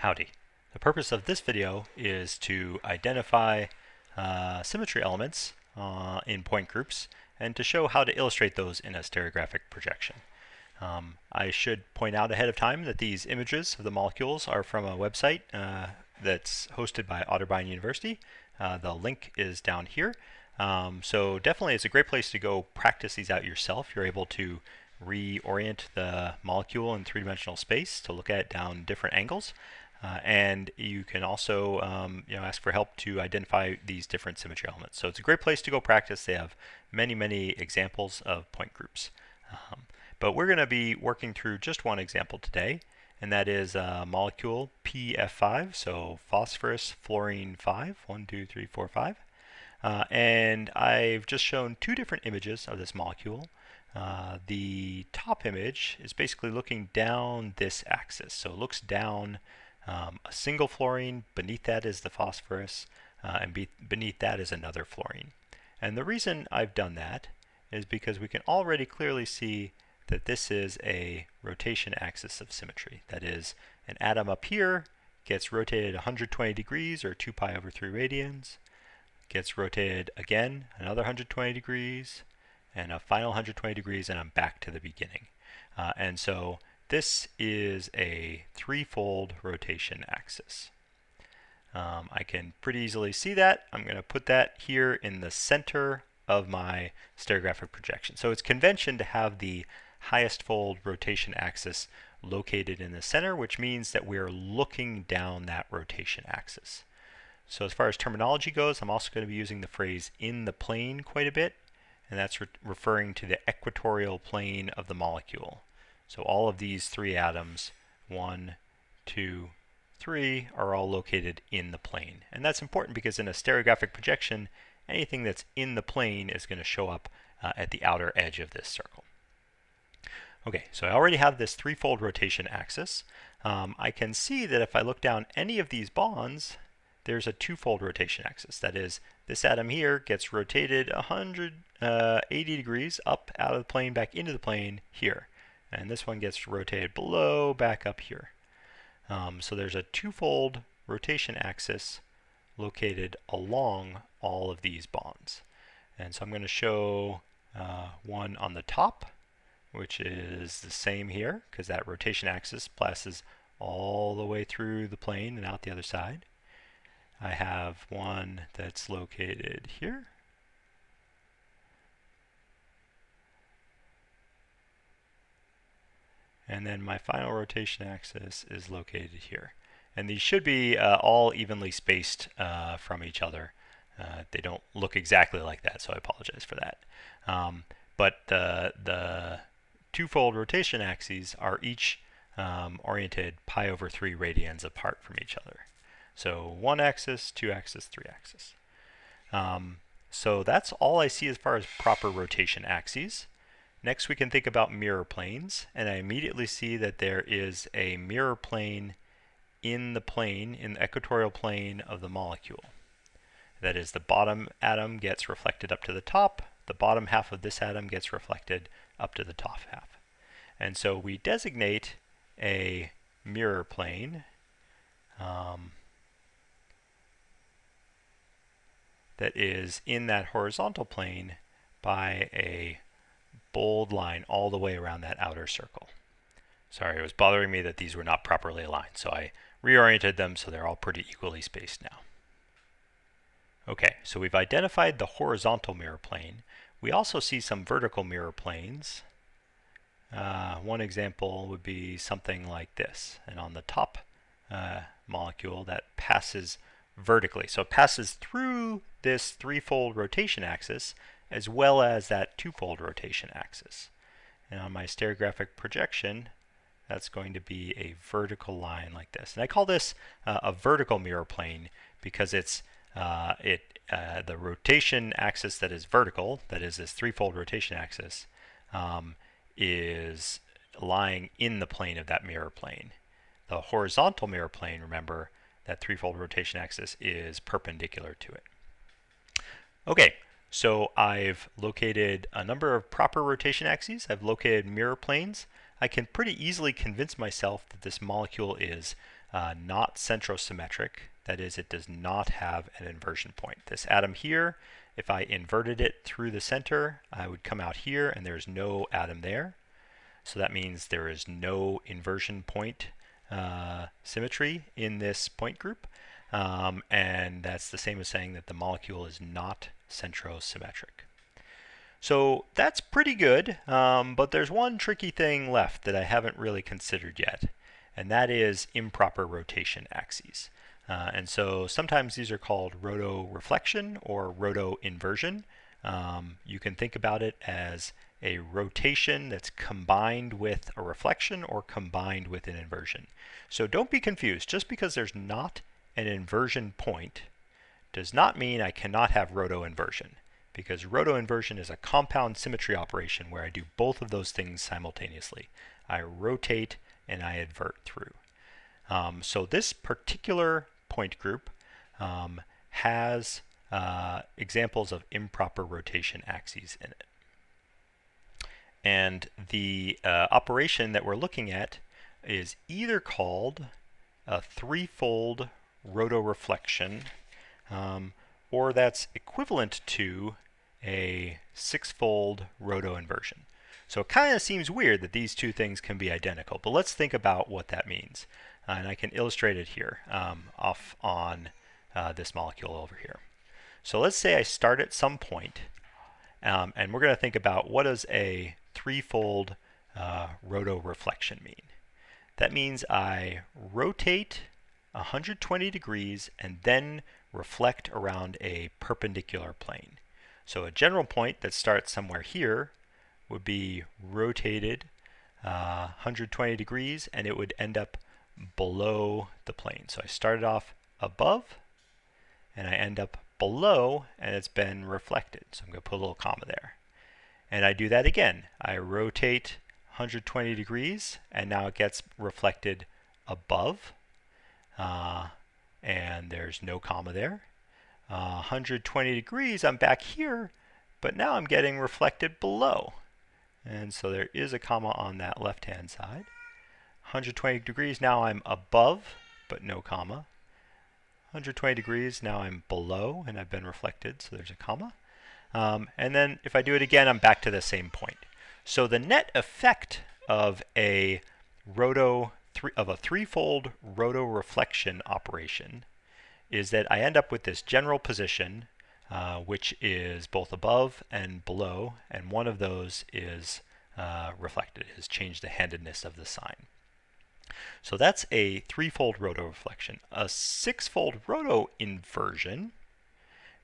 Howdy. The purpose of this video is to identify uh, symmetry elements uh, in point groups and to show how to illustrate those in a stereographic projection. Um, I should point out ahead of time that these images of the molecules are from a website uh, that's hosted by Otterbein University. Uh, the link is down here. Um, so definitely it's a great place to go practice these out yourself. You're able to reorient the molecule in three-dimensional space to look at it down different angles. Uh, and you can also um, you know, ask for help to identify these different symmetry elements. So it's a great place to go practice. They have many, many examples of point groups. Um, but we're going to be working through just one example today, and that is a molecule PF5, so phosphorus fluorine 5, 1, 2, 3, 4, 5. Uh, and I've just shown two different images of this molecule. Uh, the top image is basically looking down this axis. So it looks down um, a single fluorine, beneath that is the phosphorus, uh, and be beneath that is another fluorine. And the reason I've done that is because we can already clearly see that this is a rotation axis of symmetry. That is, an atom up here gets rotated 120 degrees, or 2 pi over 3 radians, gets rotated again another 120 degrees, and a final 120 degrees, and I'm back to the beginning. Uh, and so this is a threefold rotation axis. Um, I can pretty easily see that. I'm going to put that here in the center of my stereographic projection. So it's convention to have the highest fold rotation axis located in the center, which means that we're looking down that rotation axis. So as far as terminology goes, I'm also going to be using the phrase in the plane quite a bit, and that's re referring to the equatorial plane of the molecule. So all of these three atoms, one, two, three, are all located in the plane. And that's important because in a stereographic projection, anything that's in the plane is going to show up uh, at the outer edge of this circle. Okay, so I already have this threefold rotation axis. Um, I can see that if I look down any of these bonds, there's a twofold rotation axis. That is, this atom here gets rotated 180 uh, degrees up out of the plane back into the plane here. And this one gets rotated below back up here. Um, so there's a twofold rotation axis located along all of these bonds. And so I'm going to show uh, one on the top, which is the same here, because that rotation axis passes all the way through the plane and out the other side. I have one that's located here, and then my final rotation axis is located here. And these should be uh, all evenly spaced uh, from each other. Uh, they don't look exactly like that, so I apologize for that. Um, but the, the twofold rotation axes are each um, oriented pi over 3 radians apart from each other. So one axis, two axis, three axis. Um, so that's all I see as far as proper rotation axes. Next we can think about mirror planes, and I immediately see that there is a mirror plane in the plane, in the equatorial plane of the molecule. That is, the bottom atom gets reflected up to the top, the bottom half of this atom gets reflected up to the top half. And so we designate a mirror plane um, that is in that horizontal plane by a bold line all the way around that outer circle. Sorry, it was bothering me that these were not properly aligned, so I reoriented them so they're all pretty equally spaced now. Okay, so we've identified the horizontal mirror plane. We also see some vertical mirror planes. Uh, one example would be something like this. And on the top uh, molecule, that passes vertically. So it passes through this threefold rotation axis as well as that twofold rotation axis. And on my stereographic projection, that's going to be a vertical line like this. And I call this uh, a vertical mirror plane because it's uh, it uh, the rotation axis that is vertical, that is this threefold rotation axis, um, is lying in the plane of that mirror plane. The horizontal mirror plane, remember, that threefold rotation axis is perpendicular to it. Okay, so I've located a number of proper rotation axes. I've located mirror planes. I can pretty easily convince myself that this molecule is uh, not centrosymmetric. That is, it does not have an inversion point. This atom here, if I inverted it through the center, I would come out here and there's no atom there. So that means there is no inversion point uh, symmetry in this point group. Um, and that's the same as saying that the molecule is not centrosymmetric. So that's pretty good, um, but there's one tricky thing left that I haven't really considered yet, and that is improper rotation axes. Uh, and so sometimes these are called rotoreflection or rotoinversion. Um, you can think about it as a rotation that's combined with a reflection or combined with an inversion. So don't be confused. Just because there's not an inversion point does not mean I cannot have rotoinversion because rotoinversion is a compound symmetry operation where I do both of those things simultaneously. I rotate and I invert through. Um, so this particular point group um, has uh, examples of improper rotation axes in it. And the uh, operation that we're looking at is either called a threefold rotoreflection um, or that's equivalent to a six-fold rotoinversion. So it kind of seems weird that these two things can be identical, but let's think about what that means. Uh, and I can illustrate it here um, off on uh, this molecule over here. So let's say I start at some point, um, and we're going to think about what does a threefold uh, rotoreflection mean. That means I rotate 120 degrees and then reflect around a perpendicular plane. So a general point that starts somewhere here would be rotated uh, 120 degrees and it would end up below the plane. So I started off above and I end up below and it's been reflected. So I'm going to put a little comma there. And I do that again. I rotate 120 degrees and now it gets reflected above uh, and there's no comma there. Uh, 120 degrees, I'm back here, but now I'm getting reflected below. And so there is a comma on that left-hand side. 120 degrees, now I'm above, but no comma. 120 degrees, now I'm below, and I've been reflected, so there's a comma. Um, and then if I do it again, I'm back to the same point. So the net effect of a roto three, of a threefold rotoreflection operation is that I end up with this general position uh, which is both above and below, and one of those is uh, reflected, has changed the handedness of the sign. So that's a threefold rotoreflection. A sixfold rotoinversion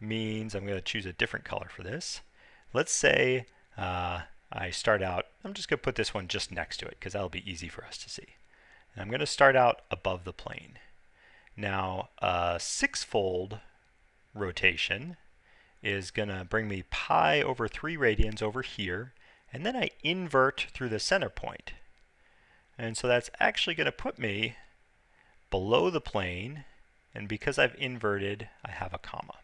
means I'm going to choose a different color for this. Let's say uh, I start out, I'm just going to put this one just next to it because that'll be easy for us to see. And I'm going to start out above the plane. Now, a sixfold rotation is going to bring me pi over 3 radians over here, and then I invert through the center point. And so that's actually going to put me below the plane, and because I've inverted, I have a comma.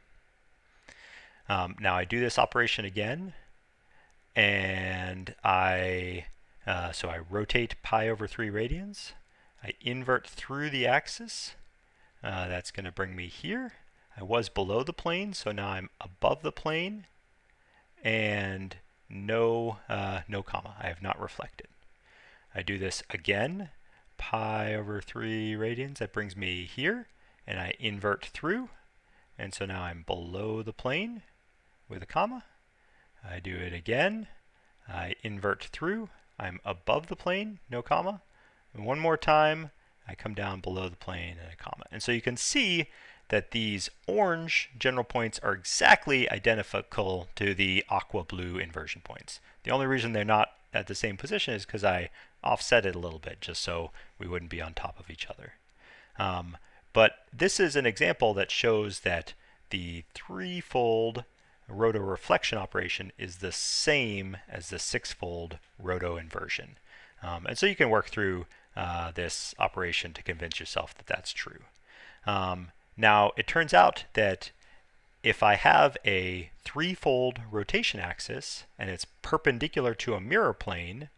Um, now I do this operation again, and I, uh, so I rotate pi over 3 radians, I invert through the axis. Uh, that's going to bring me here. I was below the plane, so now I'm above the plane. And no, uh, no comma. I have not reflected. I do this again. Pi over 3 radians. That brings me here. And I invert through. And so now I'm below the plane with a comma. I do it again. I invert through. I'm above the plane, no comma. And one more time, I come down below the plane and a comma. And so you can see that these orange general points are exactly identical to the aqua blue inversion points. The only reason they're not at the same position is because I offset it a little bit just so we wouldn't be on top of each other. Um, but this is an example that shows that the threefold rotoreflection operation is the same as the sixfold rotoinversion. Um, and so you can work through uh, this operation to convince yourself that that's true. Um, now, it turns out that if I have a threefold rotation axis and it's perpendicular to a mirror plane,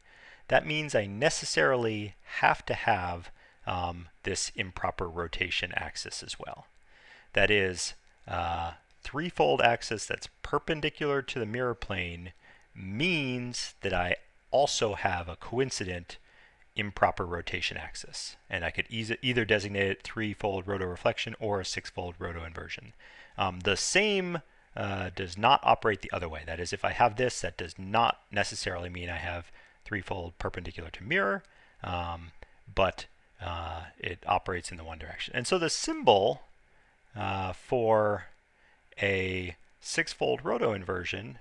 that means I necessarily have to have um, this improper rotation axis as well. That is, uh, threefold axis that's perpendicular to the mirror plane means that I also have a coincident improper rotation axis. And I could either designate it threefold rotoreflection or a sixfold rotoinversion. Um, the same uh, does not operate the other way. That is, if I have this, that does not necessarily mean I have threefold perpendicular to mirror, um, but uh, it operates in the one direction. And so the symbol uh, for a sixfold rotoinversion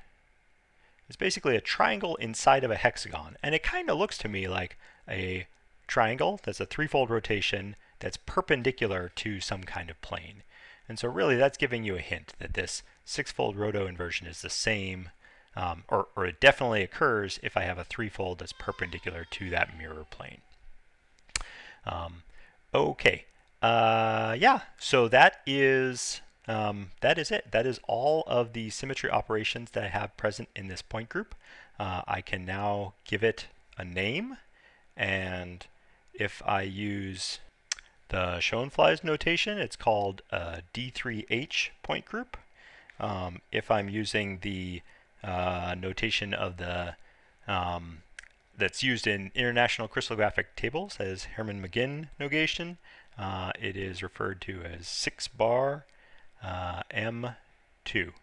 is basically a triangle inside of a hexagon. And it kind of looks to me like a triangle that's a threefold rotation that's perpendicular to some kind of plane. And so really that's giving you a hint that this sixfold roto inversion is the same, um, or, or it definitely occurs if I have a threefold that's perpendicular to that mirror plane. Um, okay, uh, yeah, so that is um, that is it. That is all of the symmetry operations that I have present in this point group. Uh, I can now give it a name and if I use the Schoenflies notation, it's called a D3H point group. Um, if I'm using the uh, notation of the um, that's used in international crystallographic tables as Hermann Mauguin notation, uh, it is referred to as 6 bar uh, M2.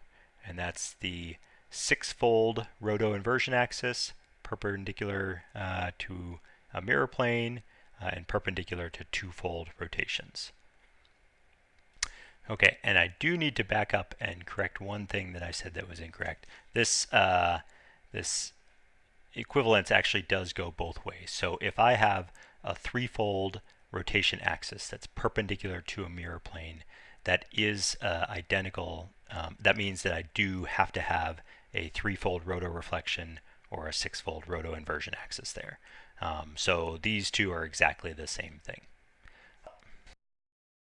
And that's the six-fold roto-inversion axis perpendicular uh, to a mirror plane uh, and perpendicular to two-fold rotations. Okay, and I do need to back up and correct one thing that I said that was incorrect. This, uh, this equivalence actually does go both ways. So if I have a threefold rotation axis that's perpendicular to a mirror plane, that is uh, identical. Um, that means that I do have to have a threefold rotoreflection or a sixfold rotoinversion axis there. Um, so these two are exactly the same thing.